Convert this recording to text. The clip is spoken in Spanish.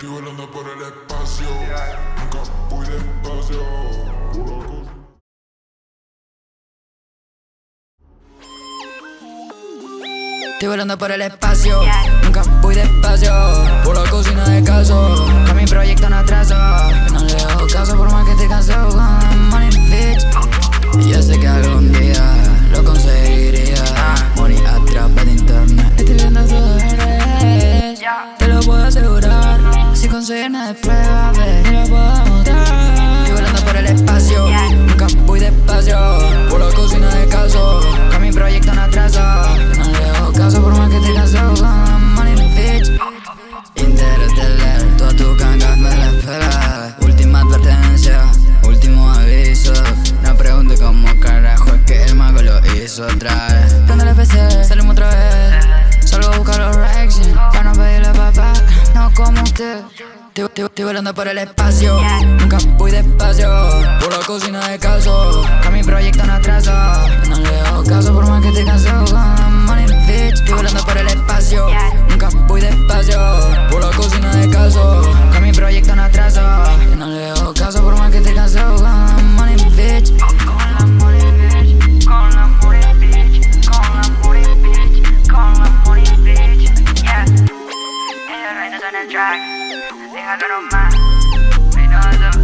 Estoy volando por el espacio, nunca voy despacio. Estoy volando por el espacio, nunca despacio Por la cocina de caso, con mi proyecto no atraso. No le hago caso por más que esté cansado con money bitch Y yo sé que algún día lo conseguiría. Money a través de internet. Estoy viendo todo al consigues nada después va a ver Te lo puedo demostrar Estoy volando por el espacio, nunca voy despacio. Por la cocina de caso, con mi proyecto no atraso. No le hago caso por más que esté cansado con money bitch Interstellar, todas tus gangas me las pela Última advertencia, último aviso. No pregunte cómo carajo es que el mago lo hizo otra vez. Prende el PC, salimos otra vez estoy- estoy volando por el espacio. Nunca voy despacio Por la cocina de caso Que mi proyecto no hago suena, suena the track. Déjalo nomás. Menudo.